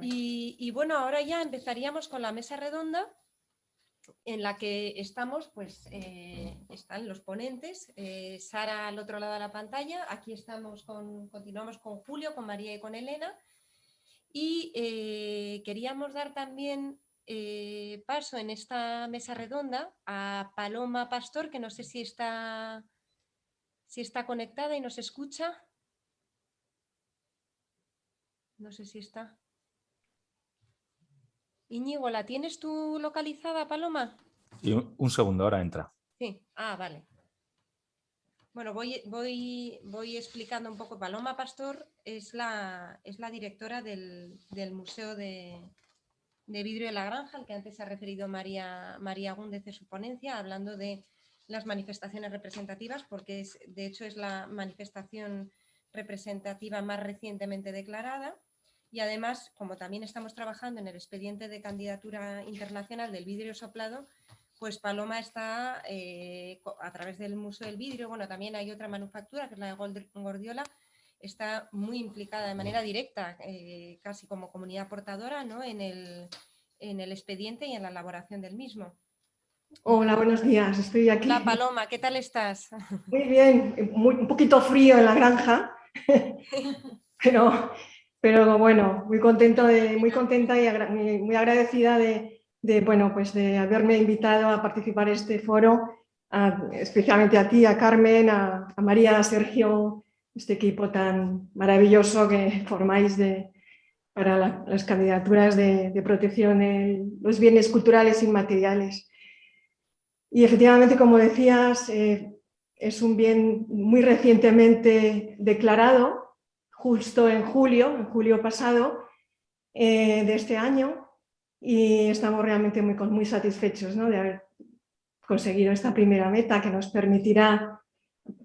Y, bueno, ahora ya empezaríamos con la mesa redonda en la que estamos, pues eh, están los ponentes, eh, Sara al otro lado de la pantalla, aquí estamos con, continuamos con Julio, con María y con Elena y eh, queríamos dar también paso en esta mesa redonda a Paloma Pastor, que no sé si está, si está conectada y nos escucha. No sé si está. Iñigo, ¿la tienes tú localizada, Paloma? Y un, segundo, ahora entra. Sí, ah, vale. Bueno, voy, voy, voy, explicando un poco. Paloma Pastor es la, es la directora del, Museo de, Vidrio de la Granja, al que antes se ha referido María, María Gúndez en su ponencia, hablando de las manifestaciones representativas, porque es, de hecho es la manifestación representativa más recientemente declarada y además, como también estamos trabajando en el expediente de candidatura internacional del vidrio soplado, pues Paloma está eh, a través del Museo del Vidrio, bueno, también hay otra manufactura que es la de Gordiola, está muy implicada de manera directa, eh, casi como comunidad portadora, ¿no? en, el, en el expediente y en la elaboración del mismo. Hola, buenos días, estoy aquí. Hola Paloma, ¿qué tal estás? Muy bien, un poquito frío en la granja, pero pero bueno, muy, contento muy contenta y muy agradecida de, bueno, pues de haberme invitado a participar en este foro, especialmente a ti, a Carmen, a, María, a Sergio, este equipo tan maravilloso que formáis de, para las candidaturas de, protección de los bienes culturales inmateriales. Y efectivamente, como decías, eh, es un bien muy recientemente declarado justo en julio, en julio pasado eh, de este año y estamos realmente muy, muy satisfechos de haber conseguido esta primera meta que nos permitirá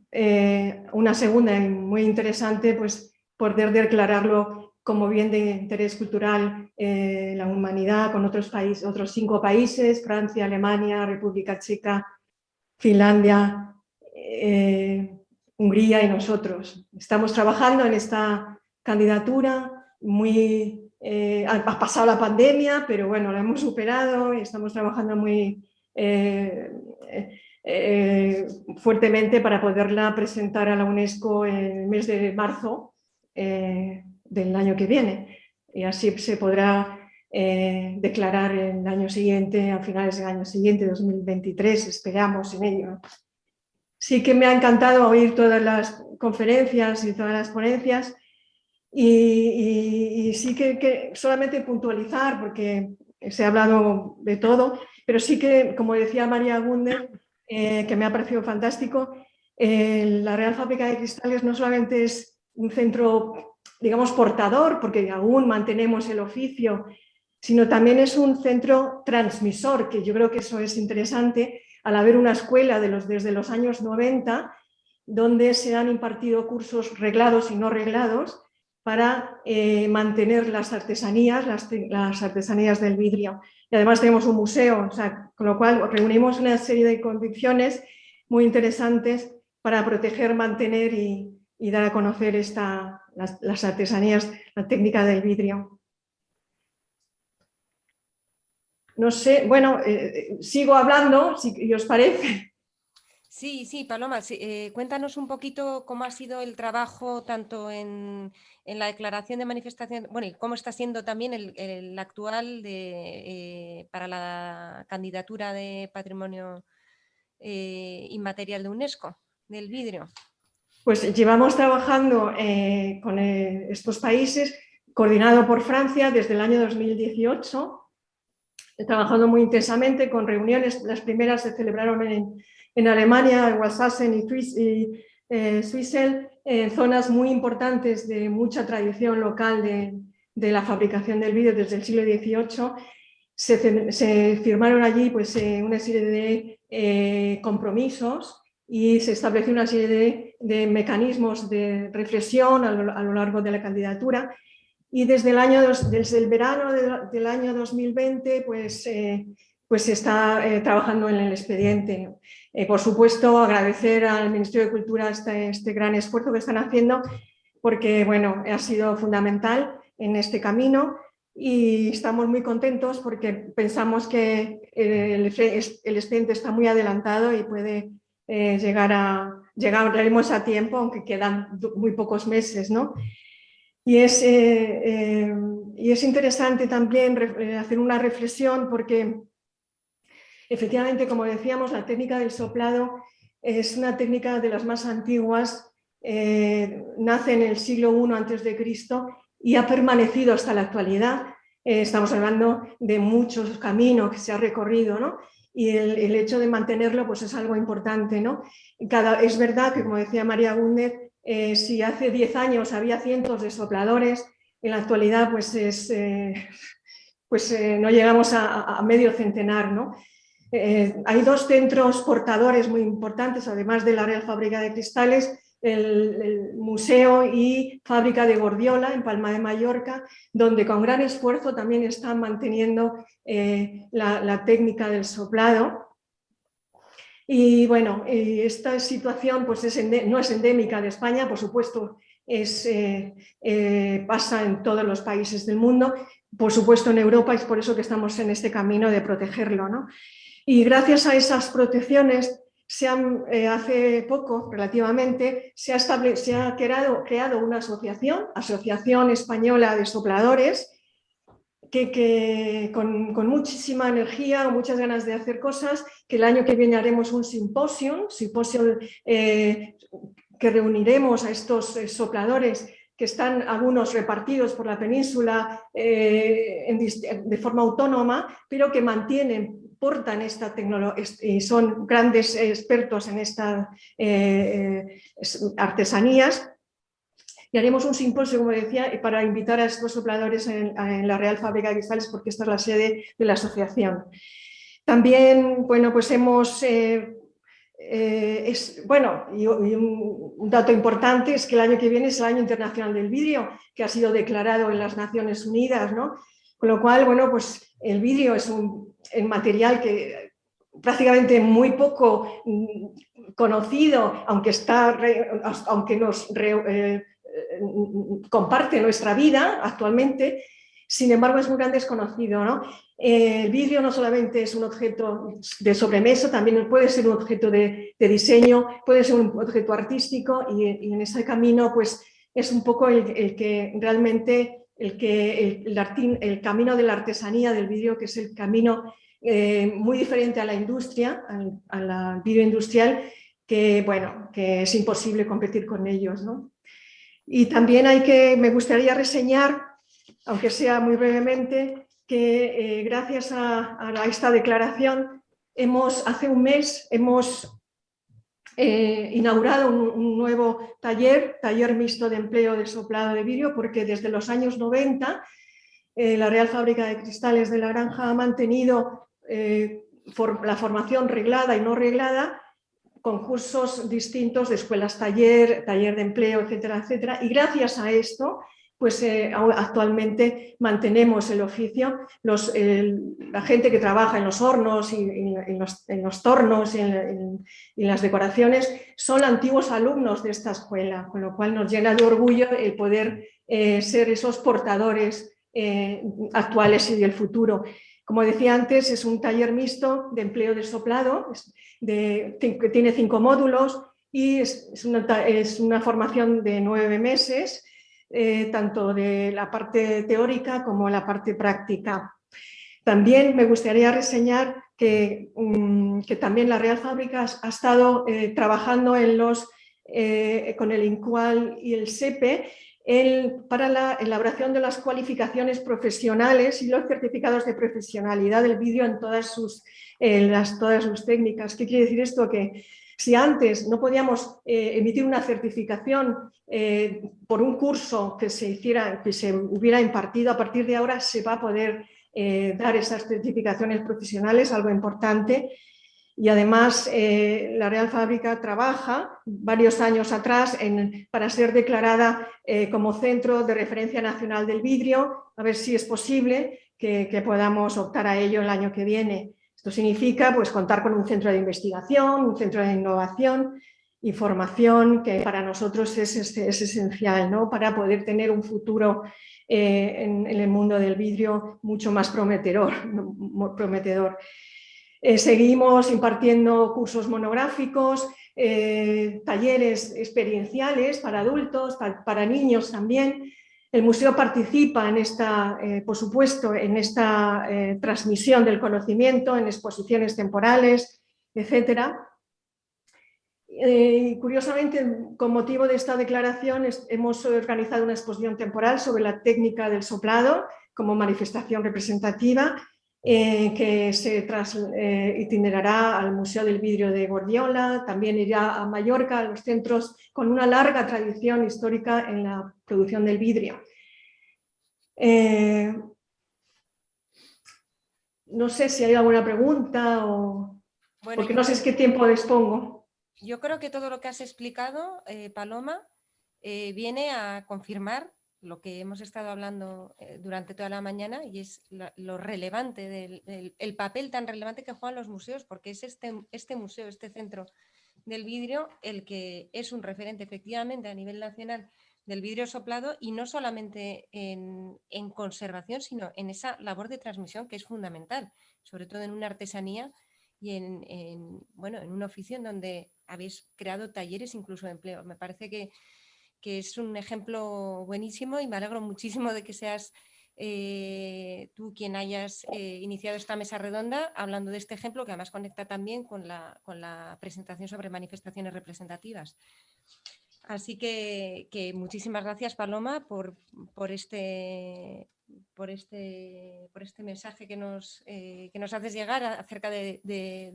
eh, una segunda y muy interesante pues poder declararlo como bien de interés cultural eh, la humanidad con otros otros cinco países, Francia, Alemania, República Checa, Finlandia, Hungría y nosotros. Estamos trabajando en esta candidatura, muy, eh, ha pasado la pandemia, pero bueno, la hemos superado y estamos trabajando muy eh, eh, fuertemente para poderla presentar a la UNESCO en el mes de marzo del año que viene. Y así se podrá declarar el año siguiente, a finales del año siguiente, 2023, esperamos en ello sí que me ha encantado oír todas las conferencias y todas las ponencias y, sí que, solamente puntualizar, porque se ha hablado de todo, pero sí que, como decía María Gunde, eh, que me ha parecido fantástico, eh, la Real Fábrica de Cristales no solamente es un centro, digamos, portador, porque aún mantenemos el oficio, sino también es un centro transmisor, que yo creo que eso es interesante, al haber una escuela de los, desde los años 90 donde se han impartido cursos reglados y no reglados para eh, mantener las artesanías, las, artesanías del vidrio. Y además tenemos un museo, con lo cual reunimos una serie de condiciones muy interesantes para proteger, mantener y, dar a conocer esta, las artesanías, la técnica del vidrio. No sé, bueno, eh, eh, sigo hablando, si os parece. Sí, sí, Paloma, eh, cuéntanos un poquito cómo ha sido el trabajo tanto en, la declaración de manifestación, bueno, y cómo está siendo también el, actual de, para la candidatura de patrimonio inmaterial de UNESCO, del vidrio. Pues llevamos trabajando con estos países, coordinado por Francia desde el año 2018, trabajando muy intensamente con reuniones, las primeras se celebraron en, en Alemania, en Walsassen y, y eh, en zonas muy importantes de mucha tradición local de, de la fabricación del vidrio desde el siglo XVIII. Se, se firmaron allí pues, eh, una serie de eh, compromisos y se estableció una serie de, de mecanismos de reflexión a lo, a lo largo de la candidatura y desde el, verano del año 2020 pues, eh, pues se está eh, trabajando en el expediente. Eh, por supuesto, agradecer al Ministerio de Cultura este, este, gran esfuerzo que están haciendo porque bueno, ha sido fundamental en este camino y estamos muy contentos porque pensamos que el, el expediente está muy adelantado y puede eh, llegar a, llegaremos a tiempo, aunque quedan muy pocos meses, ¿no? Y es, eh, eh, y es interesante también hacer una reflexión porque efectivamente, como decíamos, la técnica del soplado es una técnica de las más antiguas, nace en el siglo I Cristo y ha permanecido hasta la actualidad. estamos hablando de muchos caminos que se ha recorrido, ¿no? y el, hecho de mantenerlo pues es algo importante. ¿no? Cada, es verdad que, como decía María Gúndez, eh, si hace 10 años había cientos de sopladores, en la actualidad pues, es, eh, pues eh, no llegamos a, medio centenar. hay dos centros portadores muy importantes, además de la Real Fábrica de Cristales, el, Museo y Fábrica de Gordiola en Palma de Mallorca, donde con gran esfuerzo también están manteniendo la, técnica del soplado. Y bueno, esta situación pues no es endémica de España, por supuesto es, eh, eh, pasa en todos los países del mundo, por supuesto en Europa, es por eso que estamos en este camino de protegerlo. ¿no? Y gracias a esas protecciones se eh, hace poco, relativamente, se ha, se ha creado, creado, una asociación, Asociación Española de Sopladores, que, con, muchísima energía, muchas ganas de hacer cosas, que el año que viene haremos un simposio, simposio eh, que reuniremos a estos eh, sopladores que están algunos repartidos por la península de forma autónoma, pero que mantienen portan esta tecnología y son grandes expertos en estas eh, artesanías. Y haremos un simposio, como decía, para invitar a estos sopladores en, la Real Fábrica de Cristales, porque esta es la sede de la asociación. También, bueno, pues hemos... Eh, eh, bueno, y, un, dato importante es que el año que viene es el Año Internacional del Vidrio, que ha sido declarado en las Naciones Unidas, ¿no? Con lo cual, bueno, pues el vidrio es un material que prácticamente muy poco mm, conocido, aunque, está, aunque nos eh, comparte nuestra vida actualmente, sin embargo es muy gran desconocido. ¿no? El vidrio no solamente es un objeto de sobremesa, también puede ser un objeto de, diseño, puede ser un objeto artístico y, en ese camino pues, es un poco el que realmente el, que, el, camino de la artesanía del vidrio, que es el camino eh, muy diferente a la industria, a la vidrio industrial, que, bueno, que es imposible competir con ellos. Y también hay que, me gustaría reseñar, aunque sea muy brevemente, que eh, gracias a, esta declaración hemos, hace un mes hemos eh, inaugurado un, nuevo taller, taller mixto de empleo de soplado de vidrio, porque desde los años 90 eh, la Real Fábrica de Cristales de la Granja ha mantenido la formación reglada y no reglada con cursos distintos de escuelas taller, taller de empleo, etcétera, etcétera. Y gracias a esto pues eh, actualmente mantenemos el oficio. Los, la gente que trabaja en los hornos y, en, los, tornos y en, las decoraciones son antiguos alumnos de esta escuela, con lo cual nos llena de orgullo el poder eh, ser esos portadores eh, actuales y del futuro. Como decía antes, es un taller mixto de empleo de soplado, que tiene cinco módulos y es, una formación de nueve meses eh, tanto de la parte teórica como la parte práctica. También me gustaría reseñar que, mm, también la Real Fábricas ha estado eh, trabajando eh, con el INCUAL y el SEPE para la elaboración de las cualificaciones profesionales y los certificados de profesionalidad del vídeo en todas sus, todas sus técnicas. ¿Qué quiere decir esto? Que si antes no podíamos eh, emitir una certificación eh, por un curso que se, hiciera, que se hubiera impartido, a partir de ahora se va a poder eh, dar esas certificaciones profesionales, algo importante. Y además la Real Fábrica trabaja varios años atrás para ser declarada como Centro de Referencia Nacional del Vidrio, a ver si es posible que podamos optar a ello el año que viene. Esto significa pues, contar con un centro de investigación, un centro de innovación información que para nosotros es, es, esencial ¿no? para poder tener un futuro eh, en, el mundo del vidrio mucho más prometedor. Eh, seguimos impartiendo cursos monográficos, eh, talleres experienciales para adultos, para, niños también. El museo participa en esta, por supuesto, en esta transmisión del conocimiento, en exposiciones temporales. Eh, curiosamente, con motivo de esta declaración, hemos organizado una exposición temporal sobre la técnica del soplado como manifestación representativa eh, que se tras, eh, itinerará al Museo del Vidrio de Gordiola, también irá a Mallorca, a los centros con una larga tradición histórica en la producción del vidrio. no sé si hay alguna pregunta o... porque no sé qué tiempo dispongo yo creo que todo lo que has explicado, eh, Paloma, eh, viene a confirmar lo que hemos estado hablando eh, durante toda la mañana y es lo relevante, del, el papel tan relevante que juegan los museos, porque es este, este museo, este centro del vidrio, el que es un referente efectivamente a nivel nacional del vidrio soplado y no solamente en, en conservación, sino en esa labor de transmisión que es fundamental, sobre todo en una artesanía y en, bueno, en un oficio en donde habéis creado talleres incluso de empleo. Me parece que, es un ejemplo buenísimo y me alegro muchísimo de que seas eh, tú quien hayas eh, iniciado esta mesa redonda hablando de este ejemplo que además conecta también con la, con la presentación sobre manifestaciones representativas. Así que, que muchísimas gracias Paloma por, por este por este, por este mensaje que nos, eh, que nos haces llegar acerca de,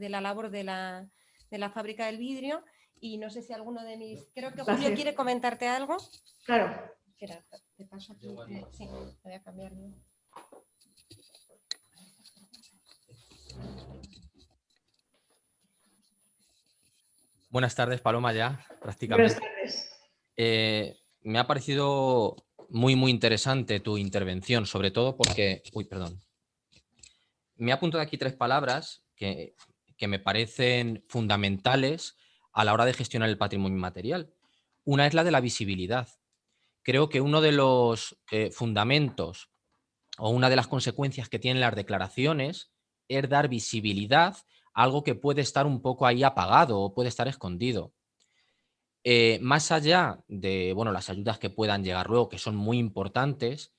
la labor de la, de la, fábrica del vidrio. Y no sé si alguno de mis... Creo que Julio quiere comentarte algo. Claro. te paso aquí. Sí, voy a cambiar. Buenas tardes, Paloma, ya prácticamente. Buenas tardes. Eh, me ha parecido muy, muy interesante tu intervención, sobre todo porque... Uy, perdón. Me ha apuntado aquí tres palabras que, me parecen fundamentales a la hora de gestionar el patrimonio inmaterial. Una es la de la visibilidad. Creo que uno de los eh, fundamentos o una de las consecuencias que tienen las declaraciones es dar visibilidad a algo que puede estar un poco ahí apagado o puede estar escondido. Eh, más allá de bueno, las ayudas que puedan llegar luego, que son muy importantes,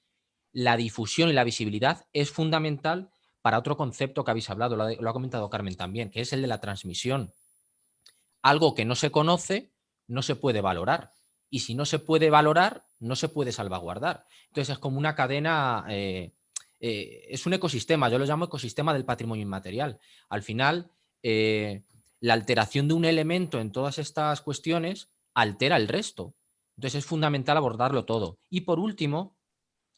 la difusión y la visibilidad es fundamental para otro concepto que habéis hablado, lo ha, comentado Carmen también, que es el de la transmisión. Algo que no se conoce no se puede valorar. Y si no se puede valorar, no se puede salvaguardar. Entonces es como una cadena, eh, eh, es un ecosistema, yo lo llamo ecosistema del patrimonio inmaterial. Al final, la alteración de un elemento en todas estas cuestiones altera el resto. Entonces es fundamental abordarlo todo. Y por último,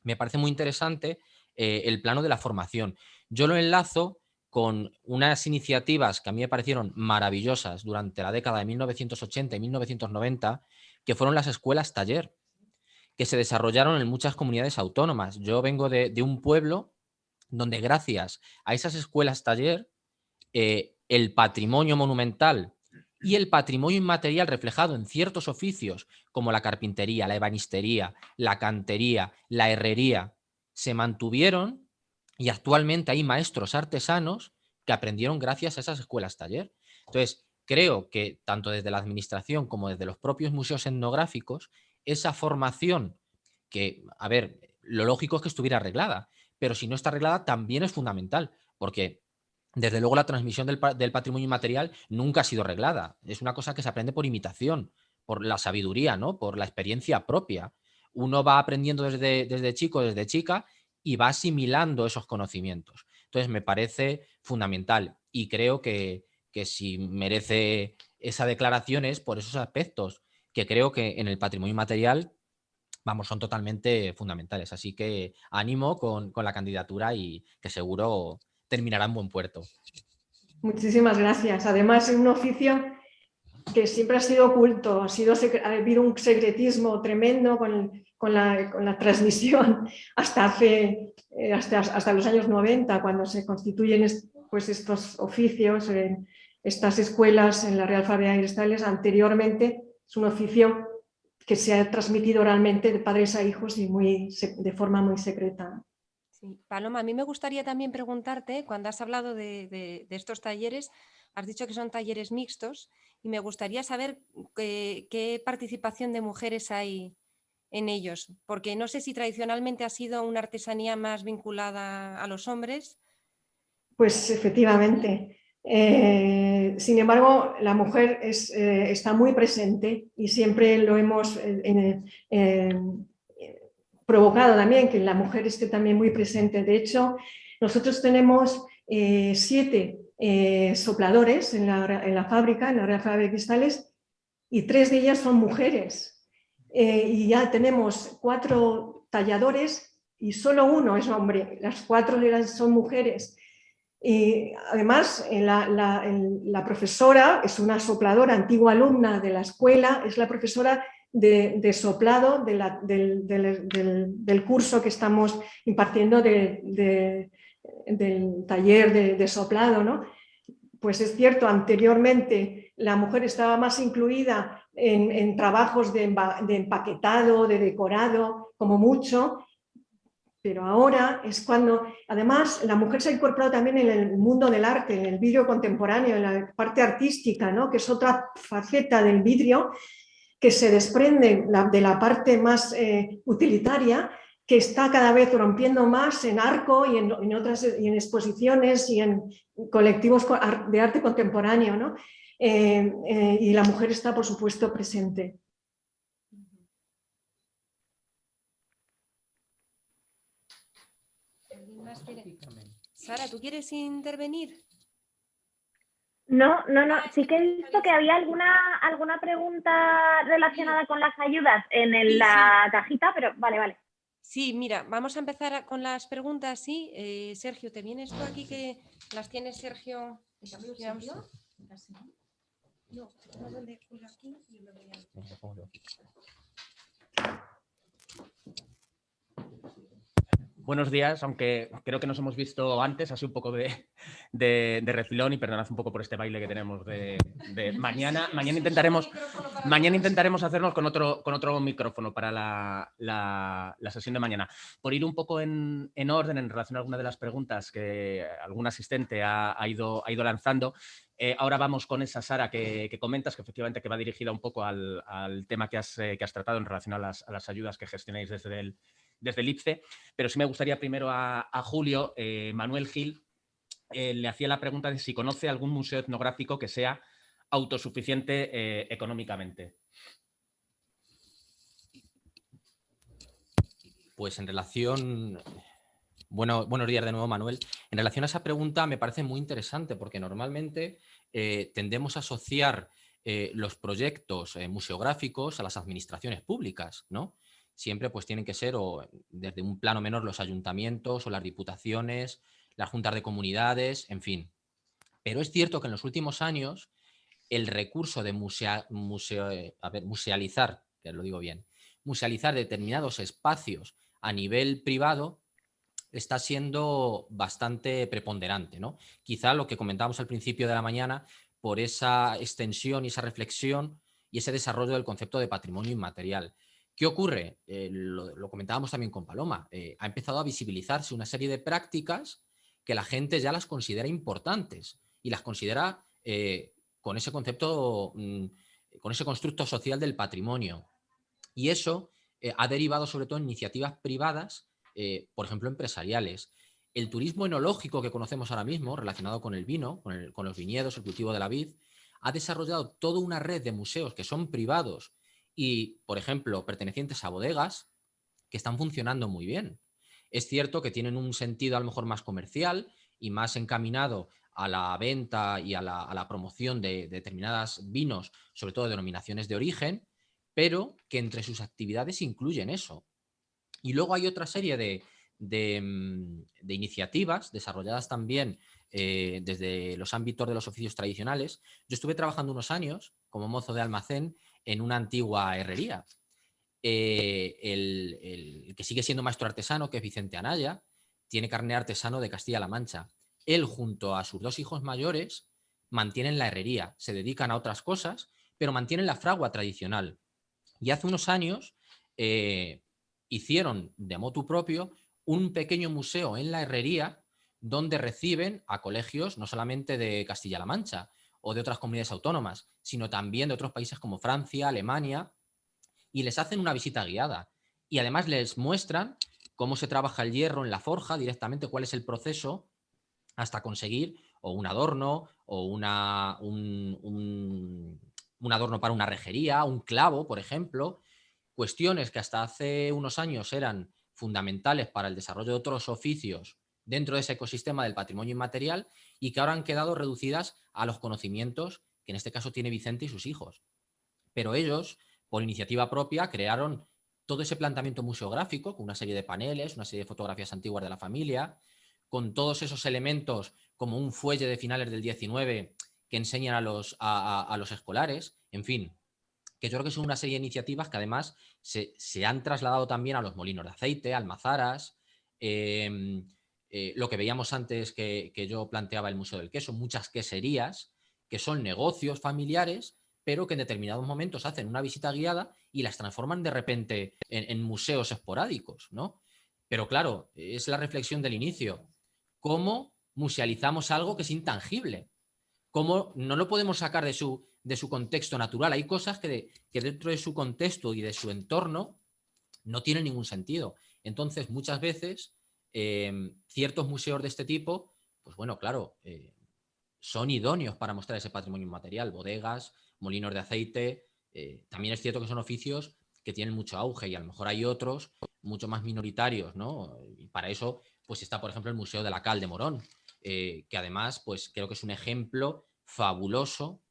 me parece muy interesante eh, el plano de la formación. Yo lo enlazo con unas iniciativas que a mí me parecieron maravillosas durante la década de 1980 y 1990, que fueron las escuelas taller, que se desarrollaron en muchas comunidades autónomas. Yo vengo de, un pueblo donde gracias a esas escuelas taller, eh, el patrimonio monumental y el patrimonio inmaterial reflejado en ciertos oficios como la carpintería, la ebanistería, la cantería, la herrería, se mantuvieron y actualmente hay maestros artesanos que aprendieron gracias a esas escuelas taller. Entonces, creo que tanto desde la administración como desde los propios museos etnográficos, esa formación que, a ver, lo lógico es que estuviera arreglada, pero si no está arreglada también es fundamental, porque desde luego la transmisión del, patrimonio inmaterial nunca ha sido reglada. Es una cosa que se aprende por imitación, por la sabiduría, ¿no? por la experiencia propia. Uno va aprendiendo desde, desde chico, desde chica, y va asimilando esos conocimientos. Entonces me parece fundamental y creo que, que si merece esa declaración es por esos aspectos que creo que en el patrimonio inmaterial vamos, son totalmente fundamentales. Así que ánimo con, con la candidatura y que seguro terminará en buen puerto. Muchísimas gracias. Además, un oficio que siempre ha sido oculto, ha, ha habido un secretismo tremendo con, con, la, transmisión hasta, hace, eh, hasta, hasta, los años 90, cuando se constituyen pues, estos oficios en, estas escuelas en la Real Fábrica de Cristales anteriormente es un oficio que se ha transmitido oralmente de padres a hijos y muy, de forma muy secreta. Paloma, a mí me gustaría también preguntarte, cuando has hablado de, estos talleres, has dicho que son talleres mixtos y me gustaría saber qué, participación de mujeres hay en ellos, porque no sé si tradicionalmente ha sido una artesanía más vinculada a los hombres. Pues efectivamente. Eh, sin embargo, la mujer eh, está muy presente y siempre lo hemos eh, provocado también, que la mujer esté también muy presente. De hecho, nosotros tenemos siete sopladores en la, fábrica, en la Real Fábrica de Cristales, y tres de ellas son mujeres. Y ya tenemos cuatro talladores y solo uno es hombre, las cuatro son mujeres. Y además, la, profesora es una sopladora, antigua alumna de la escuela, es la profesora de, soplado del, curso que estamos impartiendo del taller de, soplado. ¿no? Pues es cierto, anteriormente la mujer estaba más incluida en, trabajos de, empaquetado, de decorado, como mucho, pero ahora es cuando, además, la mujer se ha incorporado también en el mundo del arte, en el vidrio contemporáneo, en la parte artística, ¿no? que es otra faceta del vidrio que se desprende de la parte más eh, utilitaria, que está cada vez rompiendo más en arco y en, otras y en exposiciones y en colectivos de arte contemporáneo. ¿no? Eh, eh, y la mujer está, por supuesto, presente. Sara, ¿tú quieres intervenir? No, no, no. Sí que he visto que había alguna, alguna pregunta relacionada con las ayudas en la cajita, pero vale, vale. Sí, mira, vamos a empezar con las preguntas. Sí, eh, Sergio, ¿te vienes tú aquí que las tiene Sergio? No, aquí y lo voy buenos días, aunque creo que nos hemos visto antes, así un poco de, de, refilón y perdonad un poco por este baile que tenemos de, mañana. Mañana intentaremos, mañana intentaremos hacernos con otro, con otro micrófono para la, la, sesión de mañana. Por ir un poco en, en, orden en relación a alguna de las preguntas que algún asistente ha, ido, ha ido lanzando, eh, ahora vamos con esa Sara que, comentas, que efectivamente que va dirigida un poco al, al tema que has, eh, que has, tratado en relación a las, a las ayudas que gestionáis desde el, desde el IPCE, pero sí me gustaría primero a, Julio, eh, Manuel Gil, eh, le hacía la pregunta de si conoce algún museo etnográfico que sea autosuficiente eh, económicamente. Pues en relación... Bueno, buenos días de nuevo, Manuel. En relación a esa pregunta me parece muy interesante porque normalmente tendemos a asociar los proyectos museográficos a las administraciones públicas, ¿no? Siempre pues tienen que ser o desde un plano menor los ayuntamientos o las diputaciones, las juntas de comunidades, en fin. Pero es cierto que en los últimos años el recurso de eh, musealizar, que lo digo bien, musealizar determinados espacios a nivel privado está siendo bastante preponderante. ¿no? Quizá lo que comentábamos al principio de la mañana, por esa extensión y esa reflexión y ese desarrollo del concepto de patrimonio inmaterial. ¿Qué ocurre? Eh, lo, comentábamos también con Paloma. Eh, ha empezado a visibilizarse una serie de prácticas que la gente ya las considera importantes y las considera eh, con ese concepto, mm, con ese constructo social del patrimonio. Y eso ha derivado sobre todo en iniciativas privadas, por ejemplo, empresariales. El turismo enológico que conocemos ahora mismo, relacionado con el vino, con, con los viñedos, el cultivo de la vid, ha desarrollado toda una red de museos que son privados y, por ejemplo, pertenecientes a bodegas que están funcionando muy bien. Es cierto que tienen un sentido a lo mejor más comercial y más encaminado a la venta y a la, promoción de, determinadas vinos, sobre todo de denominaciones de origen, pero que entre sus actividades incluyen eso. Y luego hay otra serie de, mm, iniciativas desarrolladas también eh, desde los ámbitos de los oficios tradicionales. Yo estuve trabajando unos años como mozo de almacén en una antigua herrería. Eh, el, que sigue siendo maestro artesano, que es Vicente Anaya, tiene carne artesano de Castilla-La Mancha. Él, junto a sus dos hijos mayores, mantienen la herrería, se dedican a otras cosas, pero mantienen la fragua tradicional. Y hace unos años eh, hicieron de motu propio un pequeño museo en la herrería donde reciben a colegios no solamente de Castilla-La Mancha o de otras comunidades autónomas, sino también de otros países como Francia, Alemania, y les hacen una visita guiada. Y además les muestran cómo se trabaja el hierro en la forja directamente, cuál es el proceso hasta conseguir o un adorno o una, un, un adorno para una rejería, un clavo, por ejemplo, cuestiones que hasta hace unos años eran fundamentales para el desarrollo de otros oficios dentro de ese ecosistema del patrimonio inmaterial y que ahora han quedado reducidas a los conocimientos que en este caso tiene Vicente y sus hijos. Pero ellos, por iniciativa propia, crearon todo ese planteamiento museográfico con una serie de paneles, una serie de fotografías antiguas de la familia, con todos esos elementos como un fuelle de finales del 19 que enseñan a los, a, los escolares, en fin, que yo creo que son una serie de iniciativas que además se, han trasladado también a los molinos de aceite, almazaras, em, eh, lo que veíamos antes que, yo planteaba el Museo del Queso, muchas queserías, que son negocios familiares, pero que en determinados momentos hacen una visita guiada y las transforman de repente en, museos esporádicos, ¿no? Pero claro, es la reflexión del inicio. ¿Cómo musealizamos algo que es intangible? cómo no lo podemos sacar de su, de su contexto natural. Hay cosas que, dentro de su contexto y de su entorno no tienen ningún sentido. Entonces, muchas veces, em, ciertos museos de este tipo, pues bueno, claro, eh, son idóneos para mostrar ese patrimonio inmaterial, bodegas, molinos de aceite. Eh, también es cierto que son oficios que tienen mucho auge y a lo mejor hay otros mucho más minoritarios, ¿no? Y para eso, pues está, por ejemplo, el Museo de la Cal de Morón, eh, que además pues creo que es un ejemplo fabuloso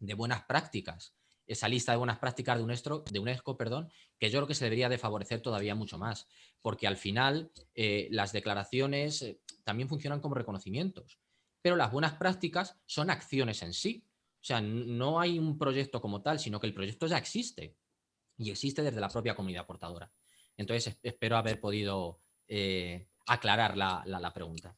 de buenas prácticas. Esa lista de buenas prácticas de UNESCO, perdón, que yo creo que se debería de favorecer todavía mucho más, porque al final eh, las declaraciones eh, también funcionan como reconocimientos, pero las buenas prácticas son acciones en sí. O sea, no hay un proyecto como tal, sino que el proyecto ya existe y existe desde la propia comunidad portadora. Entonces, espero haber podido aclarar la pregunta.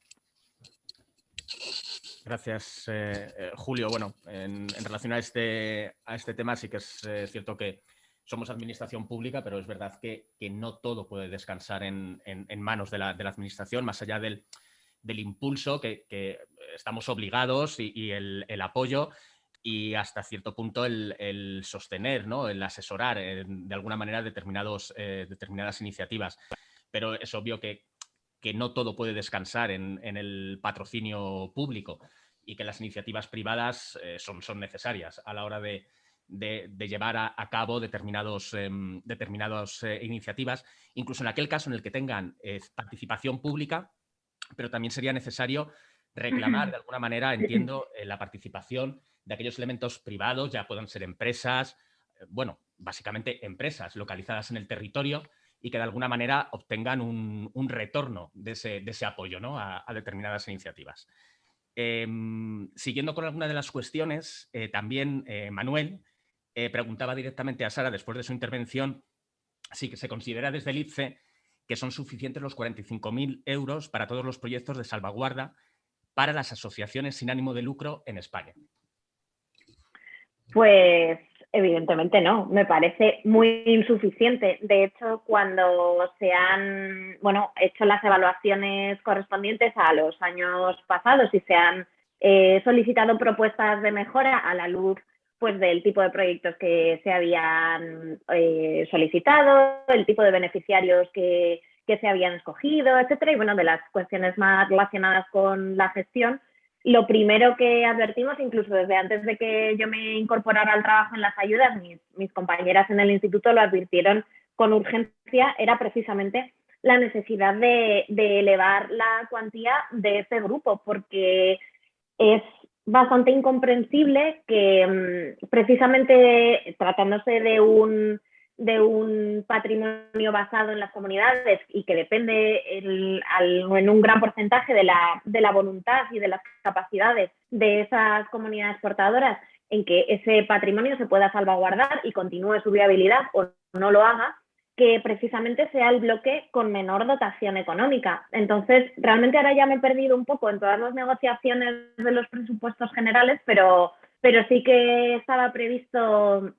Gracias, eh, eh, Julio. Bueno, en, relación a este, a este tema sí que es eh, cierto que somos administración pública, pero es verdad que, no todo puede descansar en, manos de la, administración, más allá del, impulso que, estamos obligados y, el, apoyo y hasta cierto punto el, sostener, ¿no? el asesorar de alguna manera determinados, determinadas iniciativas. Pero es obvio que, que no todo puede descansar en, el patrocinio público y que las iniciativas privadas eh, son, son, necesarias a la hora de, llevar a, cabo determinados, em, determinadas eh, iniciativas, incluso en aquel caso en el que tengan eh, participación pública, pero también sería necesario reclamar de alguna manera, entiendo, la participación de aquellos elementos privados, ya puedan ser empresas, bueno, básicamente empresas localizadas en el territorio, y que de alguna manera obtengan un, retorno de ese, apoyo ¿no? a, determinadas iniciativas. Em, siguiendo con alguna de las cuestiones, eh, también eh, Manuel eh, preguntaba directamente a Sara, después de su intervención, si se considera desde el IPCE que son suficientes los 45.000 euros para todos los proyectos de salvaguarda para las asociaciones sin ánimo de lucro en España. Pues Evidentemente no, me parece muy insuficiente. De hecho, cuando se han bueno, hecho las evaluaciones correspondientes a los años pasados y se han eh, solicitado propuestas de mejora a la luz pues, del tipo de proyectos que se habían eh, solicitado, el tipo de beneficiarios que, que se habían escogido, etcétera, y bueno, de las cuestiones más relacionadas con la gestión, lo primero que advertimos, incluso desde antes de que yo me incorporara al trabajo en las ayudas, mis, compañeras en el instituto lo advirtieron con urgencia, era precisamente la necesidad de, elevar la cuantía de este grupo, porque es bastante incomprensible que mm, precisamente tratándose de un de un patrimonio basado en las comunidades y que depende en un gran porcentaje de la, de la voluntad y de las capacidades de esas comunidades portadoras en que ese patrimonio se pueda salvaguardar y continúe su viabilidad o no lo haga, que precisamente sea el bloque con menor dotación económica. Entonces, realmente ahora ya me he perdido un poco en todas las negociaciones de los presupuestos generales, pero, pero sí que estaba previsto,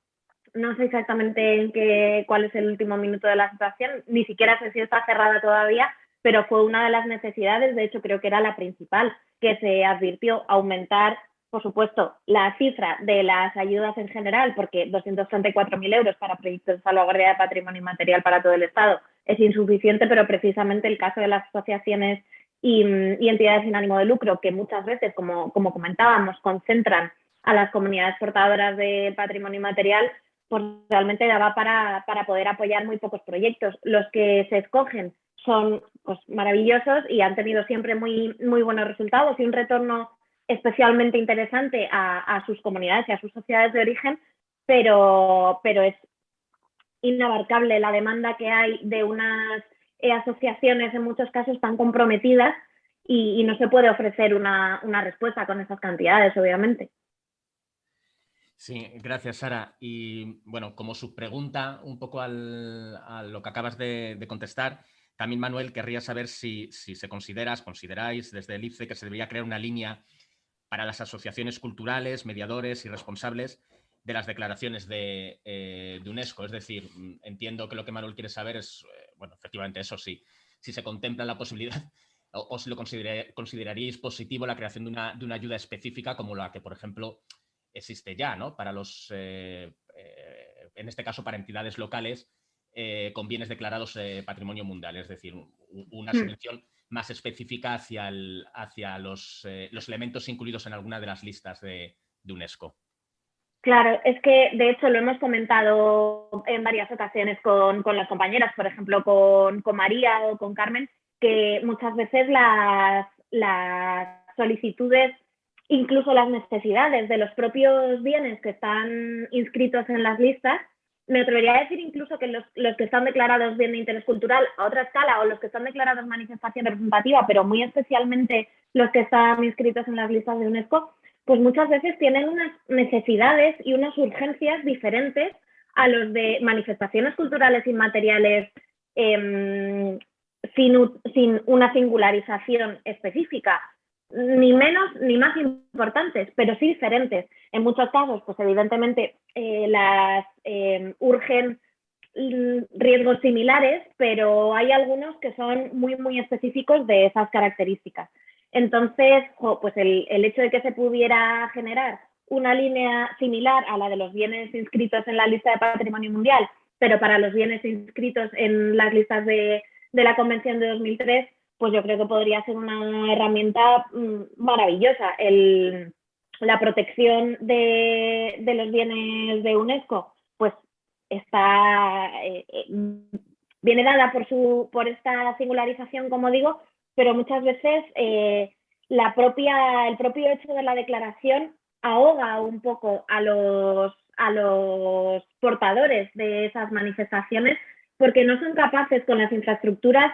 no sé exactamente en qué, cuál es el último minuto de la situación, ni siquiera sé si está cerrada todavía, pero fue una de las necesidades, de hecho creo que era la principal, que se advirtió aumentar por supuesto, la cifra de las ayudas en general, porque 234.000 euros para proyectos de salvaguardia de patrimonio inmaterial para todo el Estado es insuficiente, pero precisamente el caso de las asociaciones y, entidades sin ánimo de lucro, que muchas veces, como, como comentábamos, concentran a las comunidades portadoras de patrimonio inmaterial, pues realmente daba para, para poder apoyar muy pocos proyectos. Los que se escogen son pues, maravillosos y han tenido siempre muy, muy buenos resultados y un retorno especialmente interesante a, sus comunidades y a sus sociedades de origen, pero, pero es inabarcable la demanda que hay de unas eh, asociaciones en muchos casos tan comprometidas y, no se puede ofrecer una, respuesta con esas cantidades, obviamente. Sí, gracias Sara. Y bueno, como subpregunta un poco al, a lo que acabas de, contestar, también Manuel querría saber si, si se consideras, consideráis desde el IFE que se debería crear una línea para las asociaciones culturales, mediadores y responsables de las declaraciones de, eh, UNESCO. Es decir, mm, entiendo que lo que Manuel quiere saber es, eh, bueno, efectivamente eso sí, si se contempla la posibilidad o, si lo consideraríais positivo la creación de una, de una, ayuda específica como la que, por ejemplo, existe ya, ¿no? Para los, eh, en este caso, para entidades locales con bienes declarados patrimonio mundial, es decir, una hmm. subvención más específica hacia, hacia los, eh, los, elementos incluidos en alguna de las listas de, UNESCO. Claro, es que de hecho lo hemos comentado en varias ocasiones con, las compañeras, por ejemplo con, María o con Carmen, que muchas veces las, las solicitudes, incluso las necesidades de los propios bienes que están inscritos en las listas, me atrevería a decir incluso que los, que están declarados bien de interés cultural a otra escala o los que están declarados manifestación representativa, pero muy especialmente los que están inscritos en las listas de UNESCO, pues muchas veces tienen unas necesidades y unas urgencias diferentes a los de manifestaciones culturales inmateriales sin, sin una singularización específica ni menos ni más importantes, pero sí diferentes. En muchos casos, pues evidentemente eh, las eh, urgen riesgos similares, pero hay algunos que son muy, muy específicos de esas características. Entonces, pues el, el hecho de que se pudiera generar una línea similar a la de los bienes inscritos en la lista de patrimonio mundial, pero para los bienes inscritos en las listas de, de la Convención de 2003, pues yo creo que podría ser una herramienta mm, maravillosa. la protección de, los bienes de UNESCO, pues está, eh, eh, viene dada por, su, por esta singularización, como digo, pero muchas veces eh, la propia, el propio hecho de la declaración ahoga un poco a los, a los portadores de esas manifestaciones porque no son capaces con las infraestructuras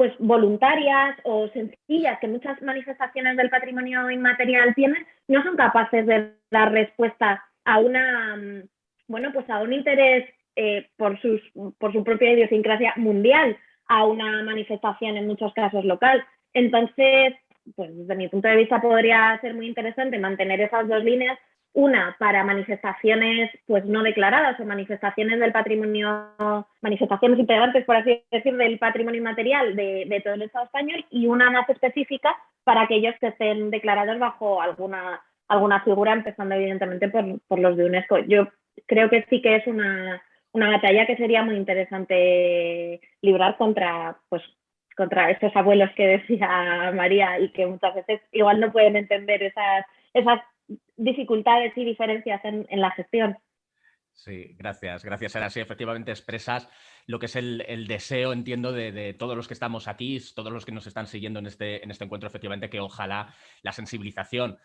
pues voluntarias o sencillas que muchas manifestaciones del patrimonio inmaterial tienen, no son capaces de dar respuesta a una mm, bueno pues a un interés eh, por, sus, por su propia idiosincrasia mundial a una manifestación en muchos casos local. Entonces, pues desde mi punto de vista podría ser muy interesante mantener esas dos líneas una para manifestaciones pues no declaradas o manifestaciones del patrimonio, manifestaciones integrantes, por así decir, del patrimonio inmaterial de, todo el Estado español y una más específica para aquellos que estén declarados bajo alguna, alguna figura, empezando evidentemente por, los de UNESCO. Yo creo que sí que es una, una batalla que sería muy interesante librar contra, pues, contra estos abuelos que decía María y que muchas veces igual no pueden entender esas, esas dificultades y diferencias en, la gestión. Sí, gracias, gracias Sara. Sí, efectivamente expresas lo que es el, deseo, entiendo, de, todos los que estamos aquí, todos los que nos están siguiendo en este, en este encuentro, efectivamente, que ojalá la sensibilización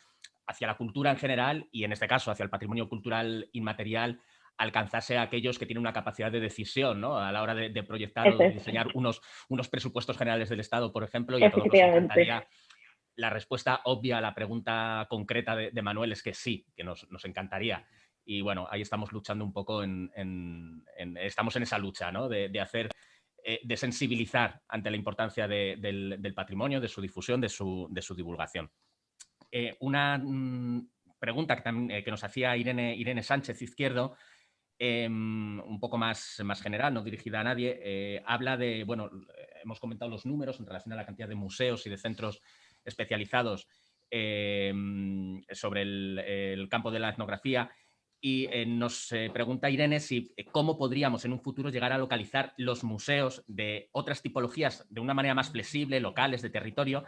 hacia la cultura en general y en este caso hacia el patrimonio cultural inmaterial alcanzase a aquellos que tienen una capacidad de decisión ¿no? a la hora de, proyectar o de diseñar unos, unos presupuestos generales del Estado, por ejemplo, y a todos nos encantaría la respuesta obvia a la pregunta concreta de, Manuel es que sí, que nos, encantaría. y bueno, ahí estamos luchando un poco estamos en esa lucha, ¿no? De, hacer, eh, de sensibilizar ante la importancia del, patrimonio, de su difusión, de su, divulgación. Eh, una mm, pregunta que, que, nos hacía Irene, Sánchez Izquierdo, em, un poco más general, no dirigida a nadie, habla de, bueno, hemos comentado los números en relación a la cantidad de museos y de centros especializados em, sobre el, campo de la etnografía y eh, nos eh, pregunta Irene si eh, cómo podríamos en un futuro llegar a localizar los museos de otras tipologías de una manera más flexible, locales, de territorio,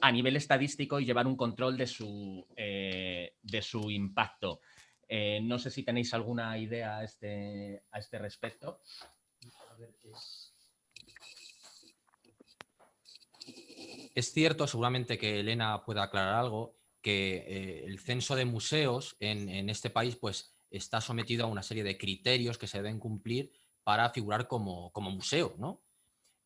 a nivel estadístico y llevar un control de su, de su impacto. no sé si tenéis alguna idea a este, a este respecto. Es cierto, seguramente que Elena pueda aclarar algo, que eh, el censo de museos en, este país pues, está sometido a una serie de criterios que se deben cumplir para figurar como, museo. ¿no?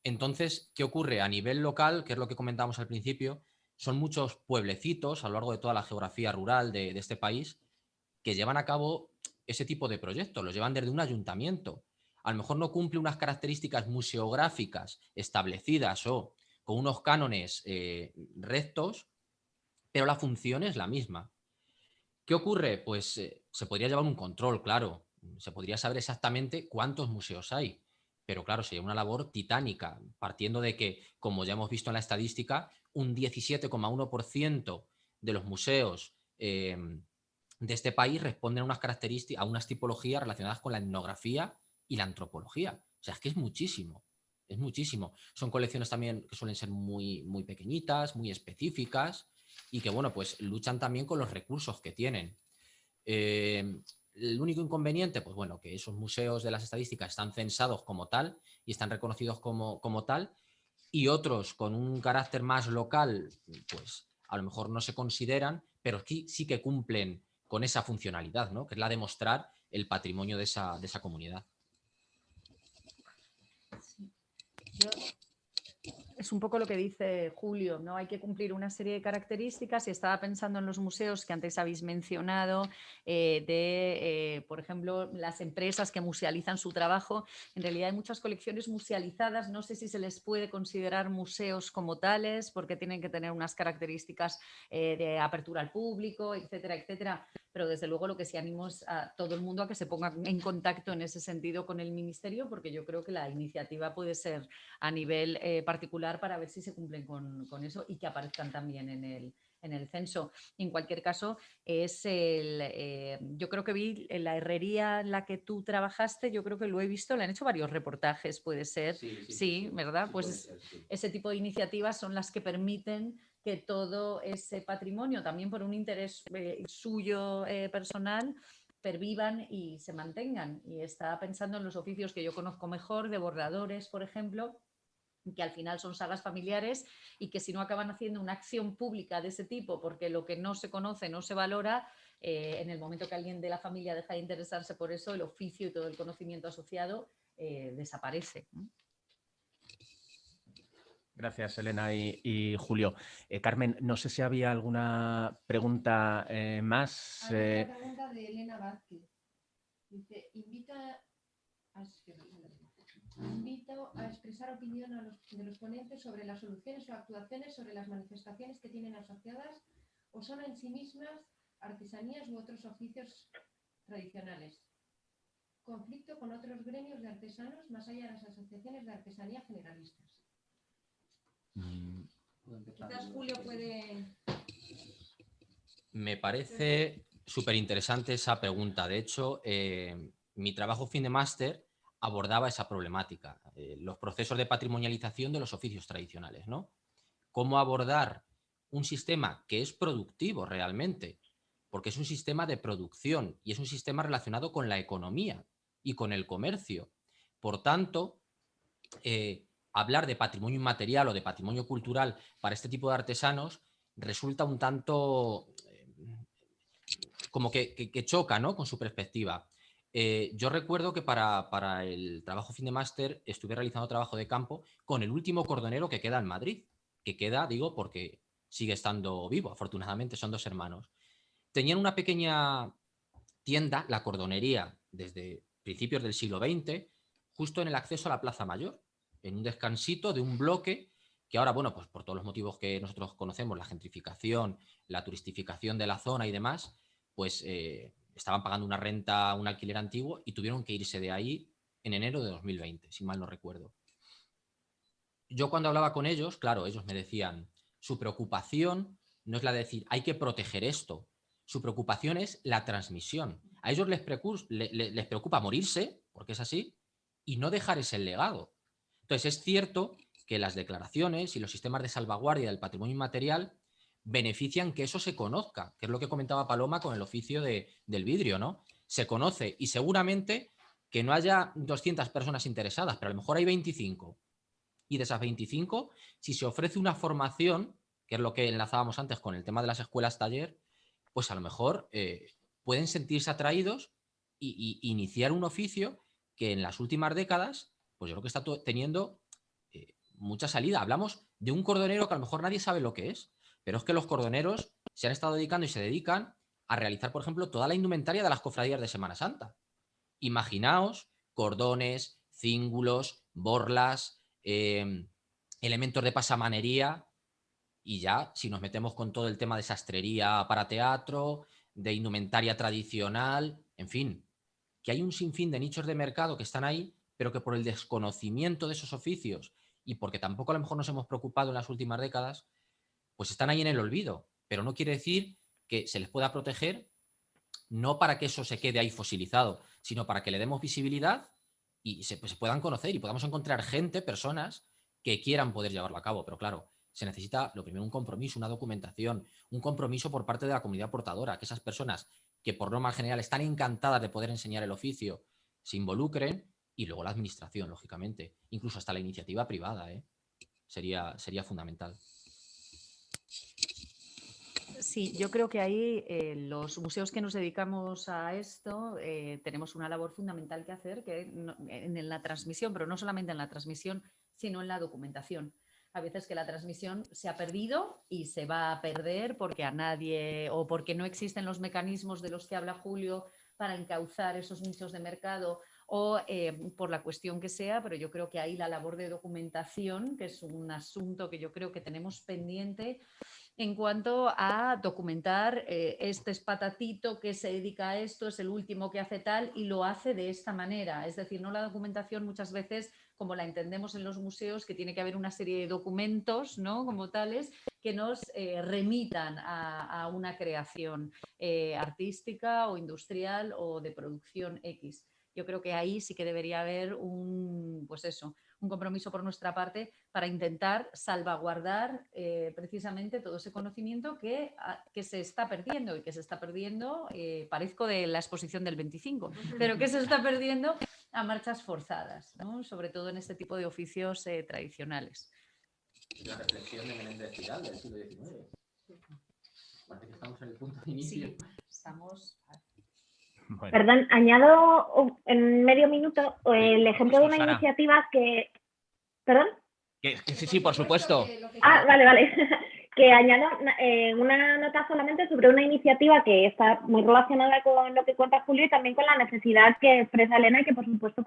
Entonces, ¿qué ocurre? A nivel local, que es lo que comentábamos al principio, son muchos pueblecitos a lo largo de toda la geografía rural de, de este país que llevan a cabo ese tipo de proyectos, los llevan desde un ayuntamiento. A lo mejor no cumple unas características museográficas establecidas o con unos cánones eh, rectos, pero la función es la misma. ¿Qué ocurre? Pues eh, se podría llevar un control, claro. Se podría saber exactamente cuántos museos hay. Pero claro, sería una labor titánica, partiendo de que, como ya hemos visto en la estadística, un 17,1% de los museos em, de este país responden a unas características, a unas tipologías relacionadas con la etnografía y la antropología. O sea, es que es muchísimo es muchísimo. Son colecciones también que suelen ser muy, muy pequeñitas, muy específicas y que, bueno, pues luchan también con los recursos que tienen. Eh, el único inconveniente, pues bueno, que esos museos de las estadísticas están censados como tal y están reconocidos como, como tal y otros con un carácter más local, pues a lo mejor no se consideran, pero sí, sí que cumplen con esa funcionalidad, ¿no? que es la de mostrar el patrimonio de esa, de esa comunidad. เยอะ es un poco lo que dice Julio, ¿no? Hay que cumplir una serie de características y estaba pensando en los museos que antes habéis mencionado, eh, de, eh, por ejemplo, las empresas que musealizan su trabajo. En realidad hay muchas colecciones musealizadas, no sé si se les puede considerar museos como tales, porque tienen que tener unas características eh, de apertura al público, etcétera, etcétera pero desde luego lo que sí animo es a todo el mundo a que se ponga en contacto en ese sentido con el Ministerio, porque yo creo que la iniciativa puede ser a nivel particular para ver si se cumplen con, eso y que aparezcan también en el, en el censo. En cualquier caso, es el, eh, yo creo que vi en la herrería en la que tú trabajaste, yo creo que lo he visto, le han hecho varios reportajes, puede ser, sí, ¿verdad? pues ese tipo de iniciativas son las que permiten que todo ese patrimonio, también por un interés eh, suyo eh, personal, pervivan y se mantengan. Y estaba pensando en los oficios que yo conozco mejor, de bordadores, por ejemplo, que al final son sagas familiares y que si no acaban haciendo una acción pública de ese tipo, porque lo que no se conoce no se valora, eh, en el momento que alguien de la familia deja de interesarse por eso, el oficio y todo el conocimiento asociado desaparece. Gracias, Elena y, Julio. Eh, Carmen, no sé si había alguna pregunta eh, más. Hay una eh. pregunta de Elena Vázquez. Dice, invito a, expresar opinión de los ponentes sobre las soluciones o actuaciones sobre las manifestaciones que tienen asociadas o son en sí mismas artesanías u otros oficios tradicionales. Conflicto con otros gremios de artesanos más allá de las asociaciones de artesanía generalistas. Quizás Julio puede... Me parece súper interesante esa pregunta. De hecho, eh, mi trabajo fin de máster abordaba esa problemática, eh, los procesos de patrimonialización de los oficios tradicionales. ¿no? Cómo abordar un sistema que es productivo realmente, porque es un sistema de producción y es un sistema relacionado con la economía y con el comercio. Por tanto, eh, hablar de patrimonio inmaterial o de patrimonio cultural para este tipo de artesanos resulta un tanto eh, como que, choca ¿no? con su perspectiva. Eh, yo recuerdo que para, el trabajo fin de máster estuve realizando trabajo de campo con el último cordonero que queda en Madrid, que queda, digo, porque sigue estando vivo, afortunadamente son dos hermanos. Tenían una pequeña tienda, la cordonería, desde principios del siglo XX, justo en el acceso a la Plaza Mayor, en un descansito de un bloque que ahora, bueno, pues por todos los motivos que nosotros conocemos, la gentrificación, la turistificación de la zona y demás, pues eh, estaban pagando una renta, un alquiler antiguo y tuvieron que irse de ahí en enero de 2020, si mal no recuerdo. Yo cuando hablaba con ellos, claro, ellos me decían, su preocupación no es la de decir, hay que proteger esto, su preocupación es la transmisión. A ellos les, les preocupa morirse, porque es así, y no dejar ese legado. Entonces es cierto que las declaraciones y los sistemas de salvaguardia del patrimonio inmaterial benefician que eso se conozca, que es lo que comentaba Paloma con el oficio del vidrio, ¿no? Se conoce y seguramente que no haya 200 personas interesadas, pero a lo mejor hay 25. Y de esas 25, si se ofrece una formación, que es lo que enlazábamos antes con el tema de las escuelas taller, pues a lo mejor eh, pueden sentirse atraídos y, iniciar un oficio que en las últimas décadas, pues yo creo que está teniendo eh, mucha salida. Hablamos de un cordonero que a lo mejor nadie sabe lo que es, pero es que los cordoneros se han estado dedicando y se dedican a realizar, por ejemplo, toda la indumentaria de las cofradías de Semana Santa. Imaginaos cordones, cíngulos, borlas, em, elementos de pasamanería y ya si nos metemos con todo el tema de sastrería para teatro, de indumentaria tradicional, en fin, que hay un sinfín de nichos de mercado que están ahí, pero que por el desconocimiento de esos oficios y porque tampoco a lo mejor nos hemos preocupado en las últimas décadas, pues están ahí en el olvido. Pero no quiere decir que se les pueda proteger no para que eso se quede ahí fosilizado, sino para que le demos visibilidad y se, pues, puedan conocer y podamos encontrar gente, personas que quieran poder llevarlo a cabo. Pero claro, se necesita lo primero un compromiso, una documentación, un compromiso por parte de la comunidad portadora, que esas personas que por norma general están encantadas de poder enseñar el oficio, se involucren y luego la administración, lógicamente, incluso hasta la iniciativa privada, ¿eh? sería, sería fundamental. Sí, yo creo que ahí eh, los museos que nos dedicamos a esto eh, tenemos una labor fundamental que hacer que en la transmisión, pero no solamente en la transmisión, sino en la documentación. A veces que la transmisión se ha perdido y se va a perder porque a nadie o porque no existen los mecanismos de los que habla Julio para encauzar esos nichos de mercado o eh, por la cuestión que sea, pero yo creo que ahí la labor de documentación, que es un asunto que yo creo que tenemos pendiente, en cuanto a documentar eh, este es patatito que se dedica a esto, es el último que hace tal y lo hace de esta manera. Es decir, no la documentación muchas veces como la entendemos en los museos, que tiene que haber una serie de documentos ¿no? como tales que nos eh, remitan a, una creación artística o industrial o de producción X. Yo creo que ahí sí que debería haber un, pues eso, un compromiso por nuestra parte para intentar salvaguardar eh, precisamente todo ese conocimiento que, ah, que, se está perdiendo y que se está perdiendo, eh, parezco de la exposición del 25, pero que se está perdiendo a marchas forzadas, sobre todo en este tipo de oficios eh, tradicionales. La reflexión de Menéndez Pidal del siglo XIX. Parece que estamos en el punto de inicio. Sí, estamos... Perdón, añado en medio minuto el ejemplo de una iniciativa que... ¿Perdón? sí, sí, por supuesto. Ah, vale, vale. que añado eh, una nota solamente sobre una iniciativa que está muy relacionada con lo que cuenta Julio y también con la necesidad que expresa Elena y que por supuesto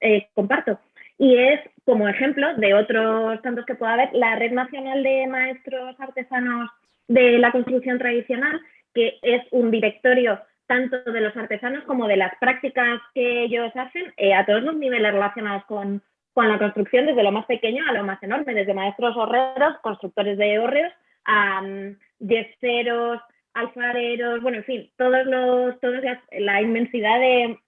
eh, comparto. Y es, como ejemplo de otros tantos que pueda haber, la Red Nacional de Maestros Artesanos de la Construcción Tradicional, que es un directorio tanto de los artesanos como de las prácticas que ellos hacen eh, a todos los niveles relacionados con, la construcción, desde lo más pequeño a lo más enorme, desde maestros horreros, constructores de um, yeseros, alfareros, bueno, en fin, todos los, todos la inmensidad de,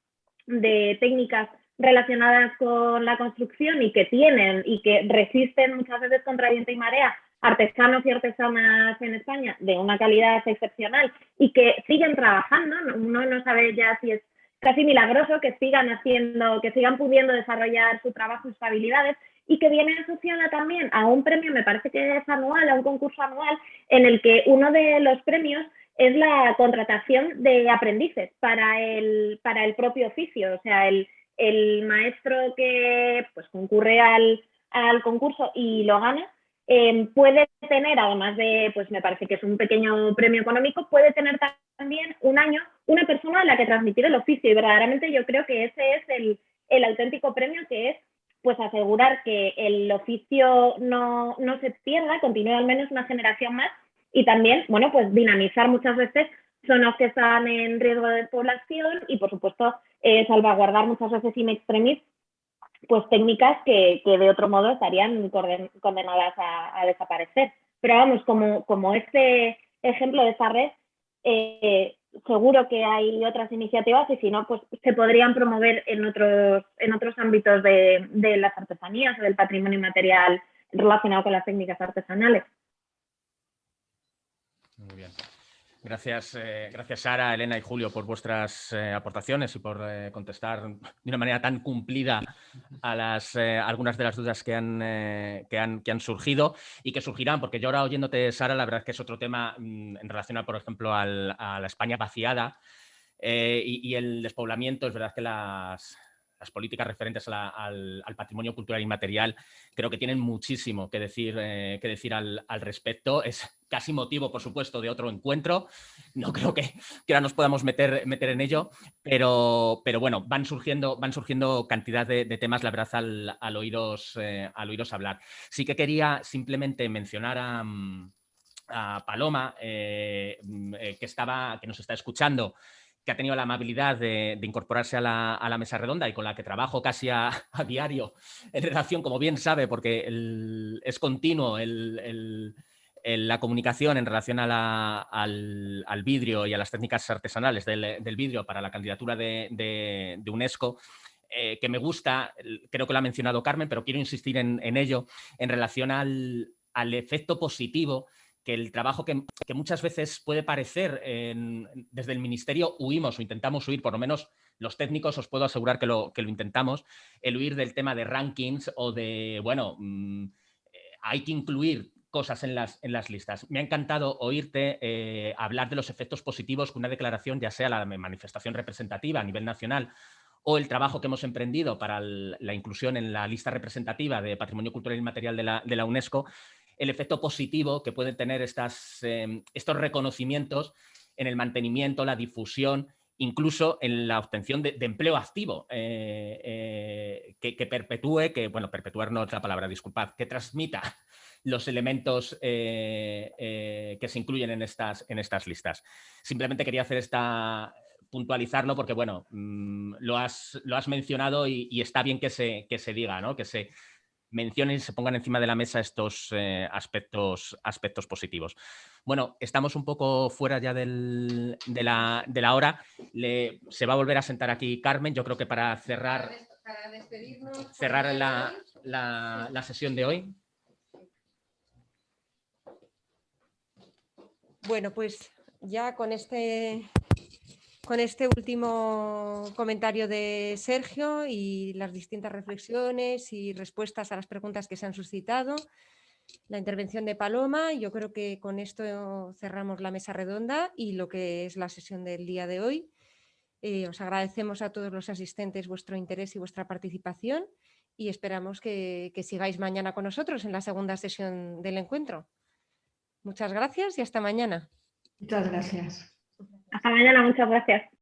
de técnicas relacionadas con la construcción y que tienen y que resisten muchas veces contra viento y marea artesanos y artesanas en España de una calidad excepcional y que siguen trabajando, uno no sabe ya si es casi milagroso que sigan haciendo, que sigan pudiendo desarrollar su trabajo, sus habilidades y que viene asociada también a un premio, me parece que es anual, a un concurso anual en el que uno de los premios es la contratación de aprendices para el, para el propio oficio, o sea, el, el maestro que pues concurre al, al concurso y lo gana eh, puede tener, además de, pues me parece que es un pequeño premio económico, puede tener también un año una persona a la que transmitir el oficio. Y verdaderamente yo creo que ese es el, el auténtico premio que es pues asegurar que el oficio no, no se pierda, continúe al menos una generación más. Y también, bueno, pues dinamizar muchas veces zonas que están en riesgo de población y, por supuesto, eh, salvaguardar muchas veces in extremis pues técnicas que, que de otro modo estarían condenadas a, desaparecer. Pero vamos, como, como este ejemplo de esa red, eh, seguro que hay otras iniciativas y si no, pues se podrían promover en otros, en otros ámbitos de, de las artesanías o del patrimonio inmaterial relacionado con las técnicas artesanales. Muy bien. Gracias, eh, gracias Sara, Elena y Julio por vuestras eh, aportaciones y por eh, contestar de una manera tan cumplida a las, algunas de las dudas que han, que, han, surgido y que surgirán, porque yo ahora oyéndote, Sara, la verdad es que es otro tema mm, en relación, a, por ejemplo, al, a la España vaciada y, el despoblamiento. Es verdad que las, las políticas referentes al, patrimonio cultural inmaterial creo que tienen muchísimo que decir, eh, al, respecto. Es casi motivo, por supuesto, de otro encuentro. No creo que, ahora nos podamos meter, en ello, pero, bueno, van surgiendo, van surgiendo cantidad de, temas, la verdad, al, oíros, eh, al oíros hablar. Sí que quería simplemente mencionar a, a Paloma, eh, eh, que, estaba, que nos está escuchando, que ha tenido la amabilidad de, incorporarse a la, mesa redonda y con la que trabajo casi a, diario en relación, como bien sabe, porque es continuo la comunicación en relación a la, al, vidrio y a las técnicas artesanales del, vidrio para la candidatura de, UNESCO, eh, que me gusta, creo que lo ha mencionado Carmen, pero quiero insistir en, ello, en relación al efecto positivo que el trabajo que, muchas veces puede parecer desde el ministerio huimos o intentamos huir, por lo menos los técnicos os puedo asegurar que lo, que lo intentamos, el huir del tema de rankings o de, bueno, mmm, hay que incluir cosas en las, en las listas. Me ha encantado oírte eh, hablar de los efectos positivos que una declaración, ya sea la manifestación representativa a nivel nacional o el trabajo que hemos emprendido para la inclusión en la lista representativa de Patrimonio Cultural y Material de la, de la UNESCO, el efecto positivo que pueden tener estas, eh, estos reconocimientos en el mantenimiento, la difusión, incluso en la obtención de, empleo activo, eh, eh, que, perpetúe, que, bueno, perpetuar no la palabra, disculpad, que transmita los elementos eh, que se incluyen en estas, en estas listas. Simplemente quería hacer esta, puntualizarlo porque, bueno, mmm, lo, has, lo has mencionado y, y, está bien que se, que se diga, ¿no? que se mencionen y se pongan encima de la mesa estos eh, aspectos, aspectos positivos. Bueno, estamos un poco fuera ya del, de, la, de, la, hora. Le, se va a volver a sentar aquí Carmen, yo creo que para cerrar, para despedirnos, cerrar la, la, la sesión de hoy. Bueno, pues ya con este con este último comentario de Sergio y las distintas reflexiones y respuestas a las preguntas que se han suscitado, la intervención de Paloma, yo creo que con esto cerramos la mesa redonda y lo que es la sesión del día de hoy. Eh, os agradecemos a todos los asistentes vuestro interés y vuestra participación y esperamos que, que sigáis mañana con nosotros en la segunda sesión del encuentro. Muchas gracias y hasta mañana. Muchas gracias. Hasta mañana, muchas gracias.